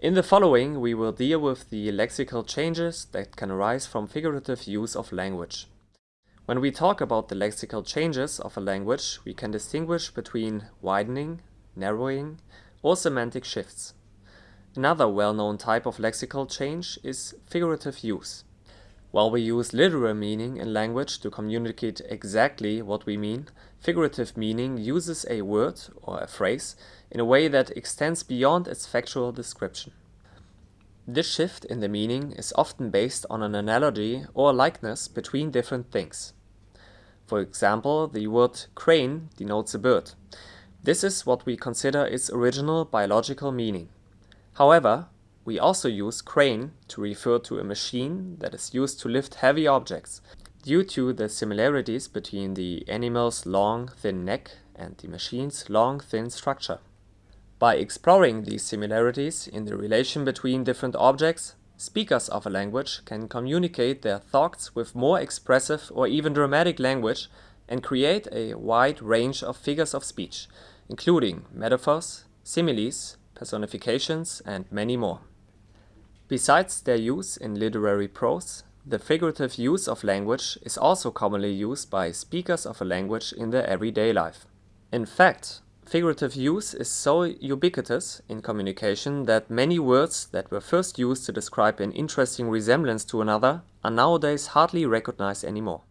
In the following we will deal with the lexical changes that can arise from figurative use of language. When we talk about the lexical changes of a language, we can distinguish between widening, narrowing, or semantic shifts. Another well-known type of lexical change is figurative use. While we use literal meaning in language to communicate exactly what we mean, figurative meaning uses a word or a phrase in a way that extends beyond its factual description. This shift in the meaning is often based on an analogy or likeness between different things. For example, the word crane denotes a bird. This is what we consider its original biological meaning. However, we also use crane to refer to a machine that is used to lift heavy objects, due to the similarities between the animal's long, thin neck and the machine's long, thin structure. By exploring these similarities in the relation between different objects, speakers of a language can communicate their thoughts with more expressive or even dramatic language and create a wide range of figures of speech, including metaphors, similes, personifications, and many more. Besides their use in literary prose, the figurative use of language is also commonly used by speakers of a language in their everyday life. In fact, figurative use is so ubiquitous in communication that many words that were first used to describe an interesting resemblance to another are nowadays hardly recognized anymore.